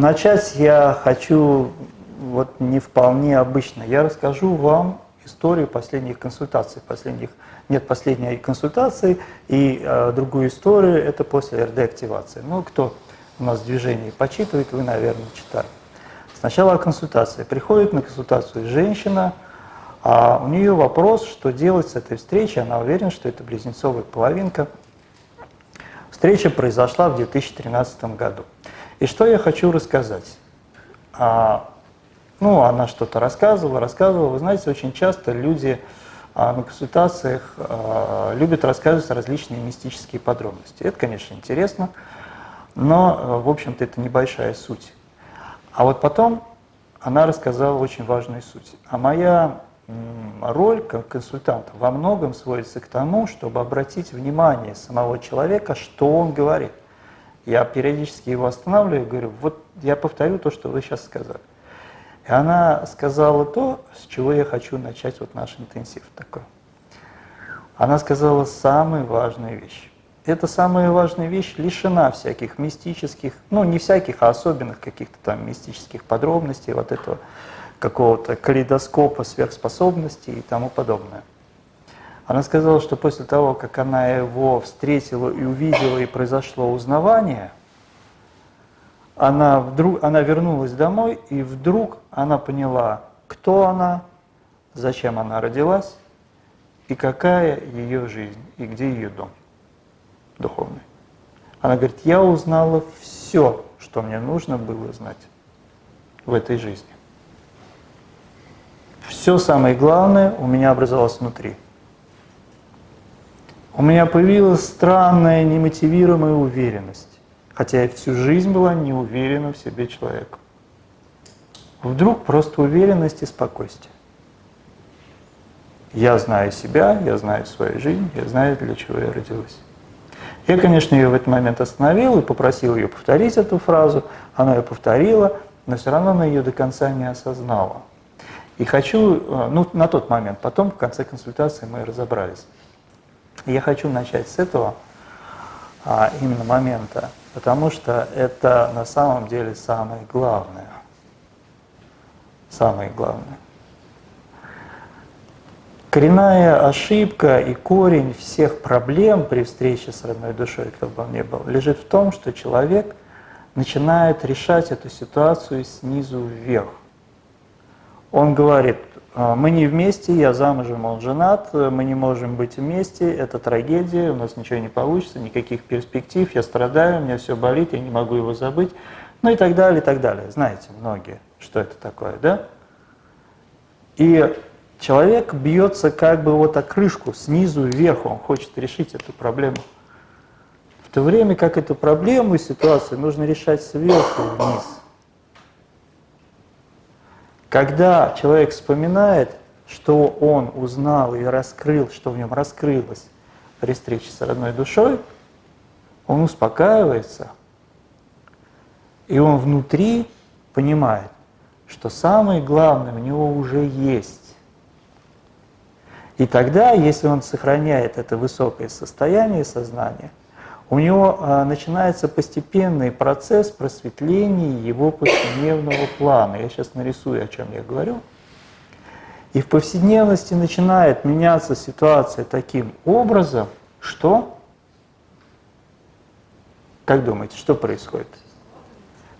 Начать я хочу вот не вполне обычно. Я расскажу вам историю последних консультаций, последних нет последней консультации, и э, другую историю это после РД-активации. Ну, кто у нас в движении почитывает, вы, наверное, читали. Сначала консультация. Приходит на консультацию женщина, а у нее вопрос, что делать с этой встречей. Она уверена, что это близнецовая половинка. Встреча произошла в 2013 году. И что я хочу рассказать? А, ну, она что-то рассказывала, рассказывала. Вы знаете, очень часто люди а, на консультациях а, любят рассказывать различные мистические подробности. Это, конечно, интересно, но, в общем-то, это небольшая суть. А вот потом она рассказала очень важную суть. А моя роль как консультанта во многом сводится к тому, чтобы обратить внимание самого человека, что он говорит. Я периодически его останавливаю и говорю, вот я повторю то, что вы сейчас сказали. И она сказала то, с чего я хочу начать вот наш интенсив такой. Она сказала самую важную вещь эта самая важная вещь лишена всяких мистических, ну не всяких, а особенных каких-то там мистических подробностей, вот этого какого-то калейдоскопа сверхспособностей и тому подобное. Она сказала, что после того, как она его встретила и увидела, и произошло узнавание, она, вдруг, она вернулась домой, и вдруг она поняла, кто она, зачем она родилась, и какая ее жизнь, и где ее дом духовной. Она говорит, я узнала все, что мне нужно было знать в этой жизни. Все самое главное у меня образовалось внутри. У меня появилась странная, немотивируемая уверенность, хотя я всю жизнь была не уверена в себе человеком. Вдруг просто уверенность и спокойствие. Я знаю себя, я знаю свою жизнь, я знаю, для чего я родилась. Я, конечно, ее в этот момент остановил и попросил ее повторить эту фразу. Она ее повторила, но все равно она ее до конца не осознала. И хочу, э, ну, на тот момент, потом в конце консультации мы разобрались. Я хочу начать с этого а, именно момента, потому что это на самом деле самое главное. Самое главное. Коренная ошибка и корень всех проблем при встрече с родной душой, как бы он ни был, лежит в том, что человек начинает решать эту ситуацию снизу вверх. Он говорит, «А, мы не вместе, я замужем, он женат, мы не можем быть вместе, это трагедия, у нас ничего не получится, никаких перспектив, я страдаю, у меня все болит, я не могу его забыть, ну и так далее, и так далее. Знаете многие, что это такое, да? И Человек бьется как бы вот о крышку, снизу вверх, он хочет решить эту проблему. В то время как эту проблему и ситуацию нужно решать сверху вниз. Когда человек вспоминает, что он узнал и раскрыл, что в нем раскрылось при встрече с родной душой, он успокаивается, и он внутри понимает, что самое главное у него уже есть. И тогда, если он сохраняет это высокое состояние сознания, у него а, начинается постепенный процесс просветления его повседневного плана. Я сейчас нарисую, о чем я говорю. И в повседневности начинает меняться ситуация таким образом, что... Как думаете, что происходит?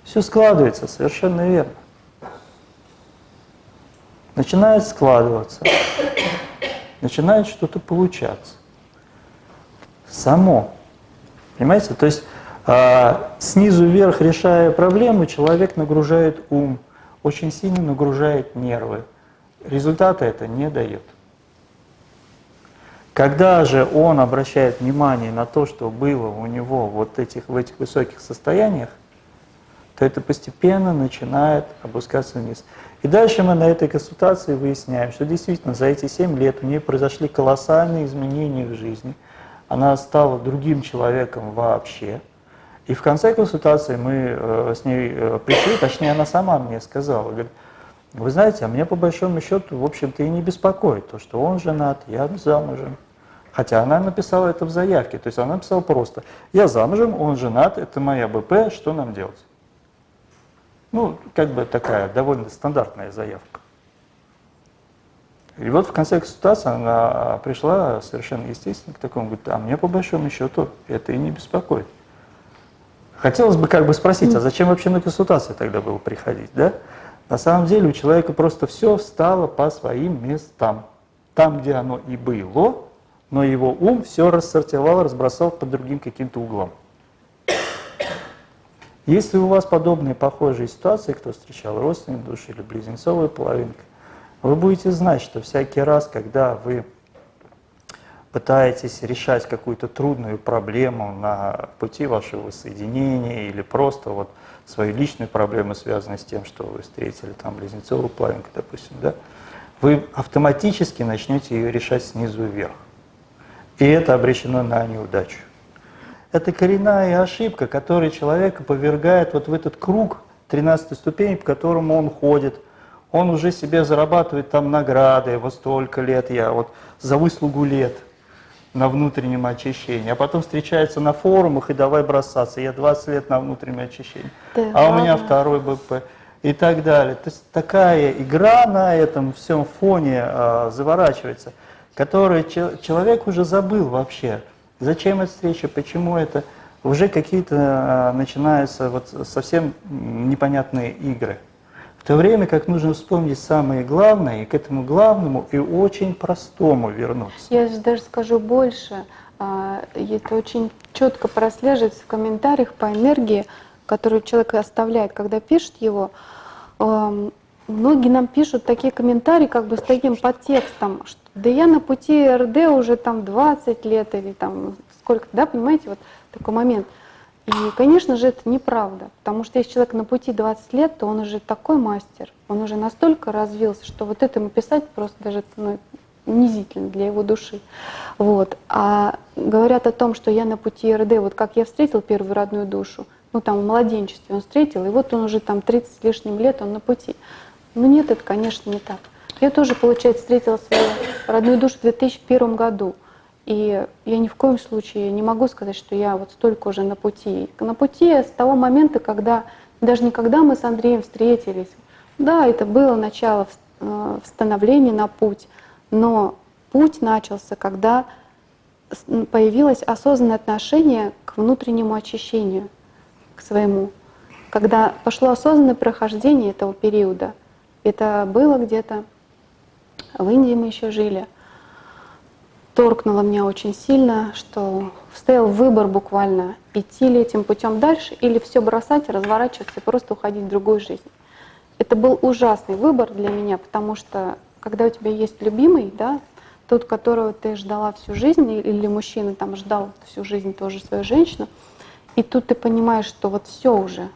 Все складывается, совершенно верно. Начинает складываться начинает что-то получаться. Само. Понимаете? То есть э, снизу вверх, решая проблему, человек нагружает ум, очень сильно нагружает нервы. Результата это не дает. Когда же он обращает внимание на то, что было у него вот этих, в этих высоких состояниях, то это постепенно начинает опускаться вниз. И дальше мы на этой консультации выясняем, что действительно за эти 7 лет у нее произошли колоссальные изменения в жизни. Она стала другим человеком вообще. И в конце консультации мы э, с ней э, пришли, точнее она сама мне сказала, говорит, вы знаете, а меня по большому счету, в общем-то, и не беспокоит то, что он женат, я замужем. Хотя она написала это в заявке, то есть она написала просто, я замужем, он женат, это моя БП, что нам делать? Ну, как бы такая довольно стандартная заявка. И вот в конце консультации она пришла совершенно естественно к такому, говорит, а мне по большому счету это и не беспокоит. Хотелось бы как бы спросить, а зачем вообще на консультации тогда было приходить, да? На самом деле у человека просто все встало по своим местам. Там, где оно и было, но его ум все рассортировал, разбросал по другим каким-то углам. Если у вас подобные похожие ситуации, кто встречал родственную душу или близнецовую половинку, вы будете знать, что всякий раз, когда вы пытаетесь решать какую-то трудную проблему на пути вашего воссоединения или просто вот свою личную проблему, связанную с тем, что вы встретили там близнецовую половинку, допустим, да, вы автоматически начнете ее решать снизу вверх. И это обречено на неудачу. Это коренная ошибка, которая человека повергает вот в этот круг 13 ступени, по которому он ходит. Он уже себе зарабатывает там награды, вот столько лет я, вот за выслугу лет на внутреннем очищении, а потом встречается на форумах и давай бросаться. Я 20 лет на внутреннем очищении, да, а у меня второй БП и так далее. То есть такая игра на этом всем фоне э, заворачивается, которую человек уже забыл вообще. Зачем эта встреча, почему это? Уже какие-то э, начинаются вот совсем непонятные игры. В то время как нужно вспомнить самое главное, и к этому главному и очень простому вернуться. Я даже скажу больше. А, это очень четко прослеживается в комментариях по энергии, которую человек оставляет, когда пишет его. Многие нам пишут такие комментарии, как бы с таким подтекстом, что да я на пути РД уже там 20 лет или там сколько, да, понимаете, вот такой момент. И, конечно же, это неправда, потому что если человек на пути 20 лет, то он уже такой мастер, он уже настолько развился, что вот это ему писать просто даже ну, унизительно для его души. Вот. А говорят о том, что я на пути РД, вот как я встретил первую родную душу, ну там в младенчестве он встретил, и вот он уже там 30 с лишним лет, он на пути. Ну нет, это, конечно, не так. Я тоже, получается, встретила свою родную душу в 2001 году. И я ни в коем случае не могу сказать, что я вот столько уже на пути. На пути с того момента, когда, даже не когда мы с Андреем встретились, да, это было начало э, становления на путь, но путь начался, когда появилось осознанное отношение к внутреннему очищению, к своему, когда пошло осознанное прохождение этого периода. Это было где-то в Индии мы еще жили — торкнуло меня очень сильно, что стоял выбор буквально, идти ли этим путем дальше или все бросать, разворачиваться и просто уходить в другую жизнь. Это был ужасный выбор для меня, потому что когда у тебя есть любимый, да, тот, которого ты ждала всю жизнь, или мужчина там ждал всю жизнь тоже свою женщину, и тут ты понимаешь, что вот все уже,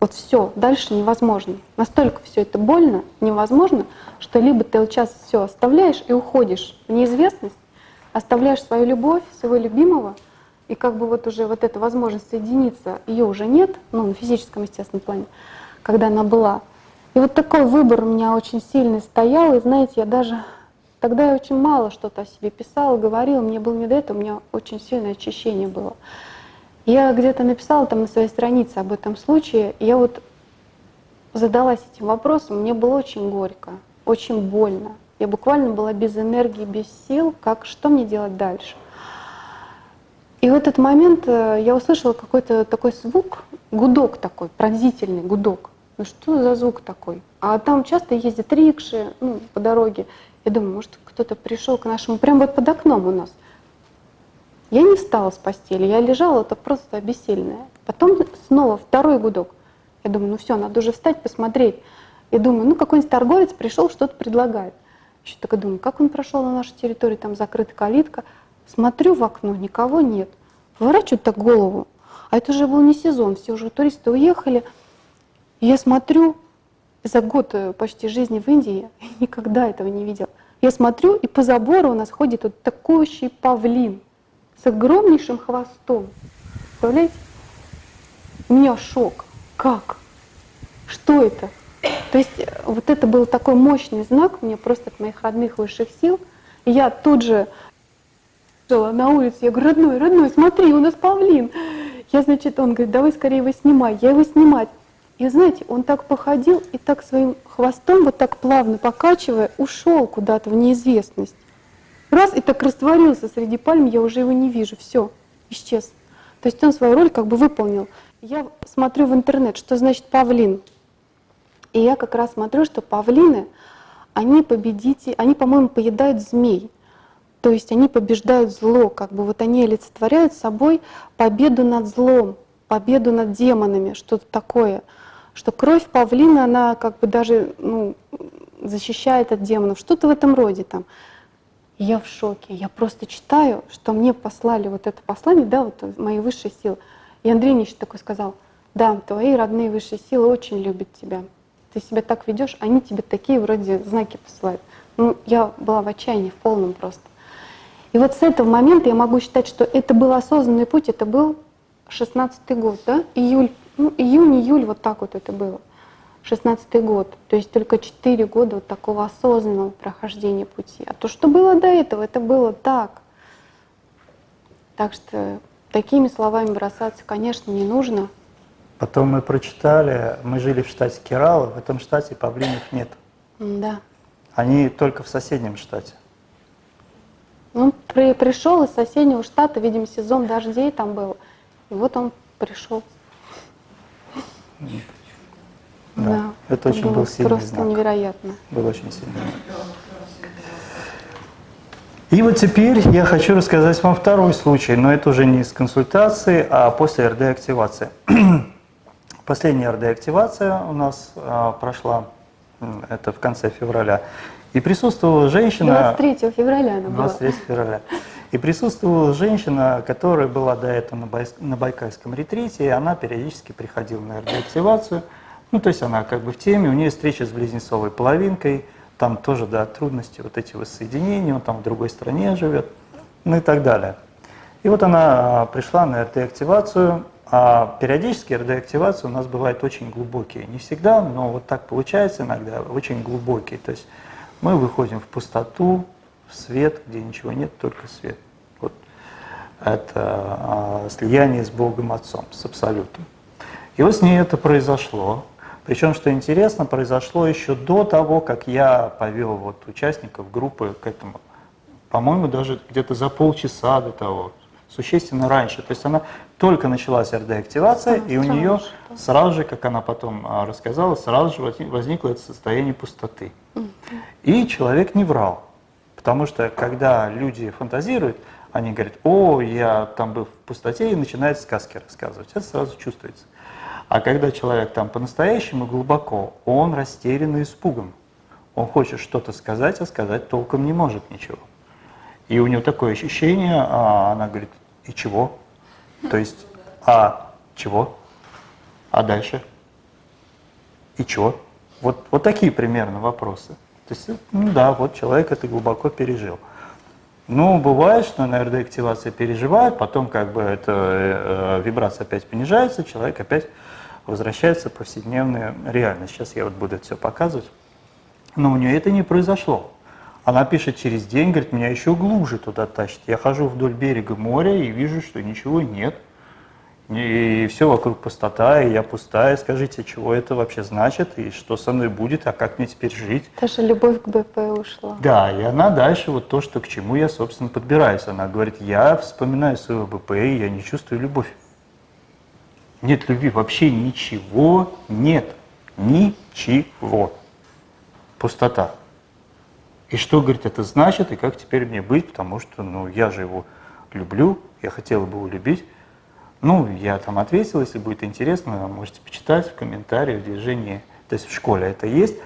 вот все, дальше невозможно. Настолько все это больно, невозможно, что либо ты вот сейчас все оставляешь и уходишь в неизвестность, оставляешь свою любовь, своего любимого, и как бы вот уже вот эта возможность соединиться, ее уже нет, ну, на физическом, естественном плане, когда она была. И вот такой выбор у меня очень сильный стоял, и знаете, я даже тогда я очень мало что-то о себе писала, говорила, мне было не до этого, у меня очень сильное очищение было. Я где-то написала там на своей странице об этом случае, и я вот задалась этим вопросом, мне было очень горько, очень больно. Я буквально была без энергии, без сил, как что мне делать дальше. И в этот момент э, я услышала какой-то такой звук, гудок такой, пронзительный гудок. Ну что за звук такой? А там часто ездят рикши ну, по дороге. Я думаю, может, кто-то пришел к нашему, прям вот под окном у нас. Я не встала с постели, я лежала, это просто обессильная. Потом снова второй гудок. Я думаю, ну все, надо уже встать, посмотреть. Я думаю, ну какой-нибудь торговец пришел, что-то предлагает. Еще так думаю, как он прошел на нашу территорию, там закрыта калитка. Смотрю в окно, никого нет. Поворачиваю так голову, а это уже был не сезон, все уже туристы уехали. И я смотрю, за год э, почти жизни в Индии я никогда этого не видел. Я смотрю, и по забору у нас ходит вот такой павлин с огромнейшим хвостом. Представляете? У меня шок. Как? Что это? То есть э, вот это был такой мощный знак мне просто от моих родных высших сил. И я тут же жила на улице, я говорю, родной, родной, смотри, у нас павлин. Я, значит, он говорит, давай скорее его снимай. Я его снимать. И знаете, он так походил и так своим хвостом, вот так плавно покачивая, ушел куда-то в неизвестность. Раз и так растворился среди пальм, я уже его не вижу, все, исчез. То есть он свою роль как бы выполнил. Я смотрю в интернет, что значит павлин. И я как раз смотрю, что павлины, они победите, они, по-моему, поедают змей. То есть они побеждают зло, как бы вот они олицетворяют собой победу над злом, победу над демонами, что-то такое. Что кровь павлина, она как бы даже ну, защищает от демонов, что-то в этом роде там. Я в шоке, я просто читаю, что мне послали вот это послание, да, вот мои высшие силы. И Андрей еще такой сказал, да, твои родные высшие силы очень любят тебя. Ты себя так ведешь, они тебе такие вроде знаки посылают. Ну, я была в отчаянии, в полном просто. И вот с этого момента я могу считать, что это был осознанный путь, это был 16-й год, да, июль, ну, июнь, июль, вот так вот это было. 16 год, то есть только 4 года вот такого осознанного прохождения пути. А то, что было до этого, это было так. Так что такими словами бросаться, конечно, не нужно. Потом мы прочитали, мы жили в штате Керала, в этом штате павлинов нет. Да. Они только в соседнем штате. Он при, пришел из соседнего штата, видимо, сезон дождей там был. И вот он пришел. Да. Да, Это очень было был сильный просто знак. невероятно. Был очень сильный. И вот теперь я хочу рассказать вам второй случай, но это уже не из консультации, а после РД-активации. Последняя РД-активация у нас а, прошла, это в конце февраля, и присутствовала женщина... 23 февраля она была. 23 февраля. И присутствовала женщина, которая была до этого на, Байс- на Байкальском ретрите, и она периодически приходила на РД-активацию. Ну, то есть она как бы в теме, у нее встреча с близнецовой половинкой, там тоже, да, трудности, вот эти воссоединения, он там в другой стране живет, ну и так далее. И вот она а, пришла на РД-активацию, а периодически РД-активации у нас бывают очень глубокие. Не всегда, но вот так получается иногда, очень глубокие. То есть мы выходим в пустоту, в свет, где ничего нет, только свет. Вот это а, слияние с Богом Отцом, с Абсолютом. И вот с ней это произошло. Причем, что интересно, произошло еще до того, как я повел вот участников группы к этому. По-моему, даже где-то за полчаса до того, существенно раньше. То есть она только началась РД-активация, и у нее же, да. сразу же, как она потом а, рассказала, сразу же возник- возникло это состояние пустоты. И человек не врал. Потому что когда люди фантазируют, они говорят, о, я там был в пустоте, и начинают сказки рассказывать. Это сразу чувствуется. А когда человек там по-настоящему глубоко, он растерян и испуган. Он хочет что-то сказать, а сказать толком не может ничего. И у него такое ощущение, а она говорит, и чего? То есть, а чего? А дальше? И чего? Вот, вот такие примерно вопросы. То есть, ну да, вот человек это глубоко пережил. Ну, бывает, что на РД-активация переживает, потом как бы эта э, вибрация опять понижается, человек опять возвращается в повседневную реальность. Сейчас я вот буду это все показывать. Но у нее это не произошло. Она пишет через день, говорит, меня еще глубже туда тащит. Я хожу вдоль берега моря и вижу, что ничего нет. И все вокруг пустота, и я пустая. Скажите, чего это вообще значит, и что со мной будет, а как мне теперь жить? Даже любовь к БП ушла. Да, и она дальше вот то, что к чему я, собственно, подбираюсь. Она говорит, я вспоминаю своего БП, и я не чувствую любовь. Нет любви, вообще ничего нет. Ничего. Пустота. И что, говорит, это значит, и как теперь мне быть, потому что, ну, я же его люблю, я хотела бы его любить. Ну, я там ответил, если будет интересно, можете почитать в комментариях, в движении, то есть в школе это есть.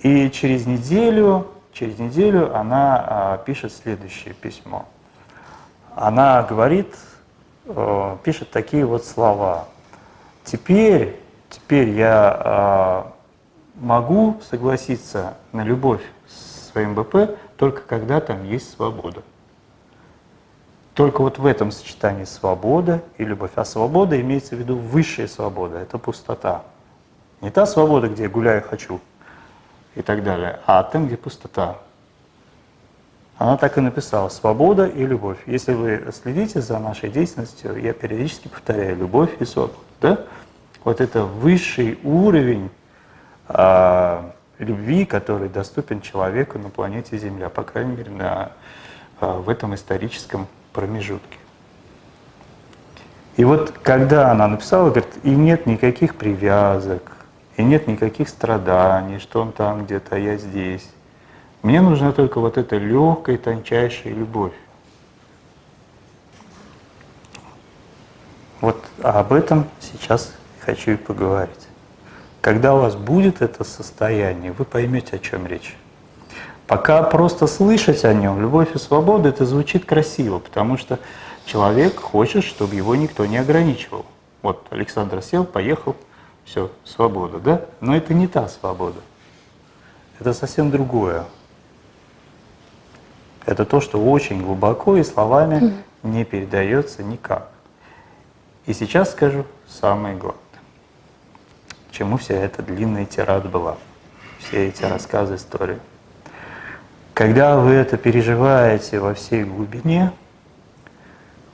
И через неделю, через неделю она а, пишет следующее письмо. Она говорит, э, пишет такие вот слова. Теперь, теперь я а, могу согласиться на любовь своим БП только когда там есть свобода. Только вот в этом сочетании свобода и любовь. А свобода имеется в виду высшая свобода, это пустота. Не та свобода, где я гуляю, хочу и так далее, а там, где пустота. Она так и написала «свобода и любовь». Если вы следите за нашей деятельностью, я периодически повторяю «любовь и свобода». Да? Вот это высший уровень а, любви, который доступен человеку на планете Земля, по крайней мере, на, а, в этом историческом промежутке. И вот когда она написала, говорит, и нет никаких привязок, и нет никаких страданий, что он там где-то, а я здесь. Мне нужна только вот эта легкая, тончайшая любовь. Вот об этом сейчас хочу и поговорить. Когда у вас будет это состояние, вы поймете, о чем речь. Пока просто слышать о нем, любовь и свобода, это звучит красиво, потому что человек хочет, чтобы его никто не ограничивал. Вот Александр сел, поехал, все, свобода, да? Но это не та свобода. Это совсем другое. Это то, что очень глубоко и словами не передается никак. И сейчас скажу самое главное. Чему вся эта длинная тирада была, все эти рассказы, истории. Когда вы это переживаете во всей глубине,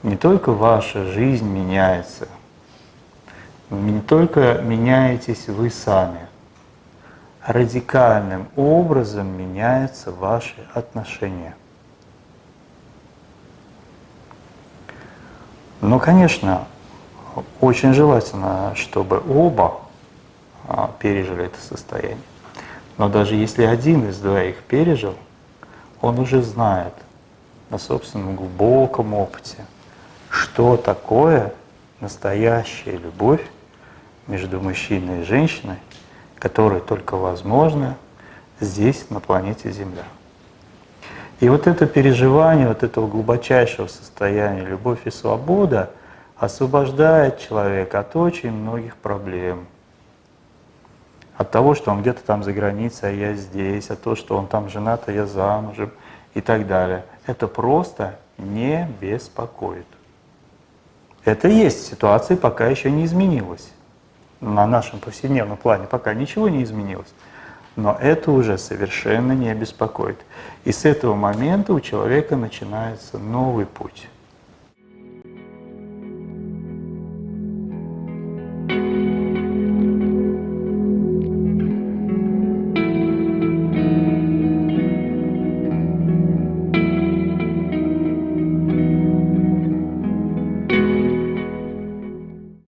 не только ваша жизнь меняется, не только меняетесь вы сами, радикальным образом меняются ваши отношения. Но, конечно, очень желательно, чтобы оба пережили это состояние. Но даже если один из двоих пережил, он уже знает на собственном глубоком опыте, что такое настоящая любовь между мужчиной и женщиной, которая только возможна здесь, на планете Земля. И вот это переживание вот этого глубочайшего состояния любовь и свобода освобождает человека от очень многих проблем. От того, что он где-то там за границей, а я здесь, от того, что он там женат, а я замужем и так далее. Это просто не беспокоит. Это есть ситуация, пока еще не изменилась. На нашем повседневном плане пока ничего не изменилось. Но это уже совершенно не беспокоит. И с этого момента у человека начинается новый путь.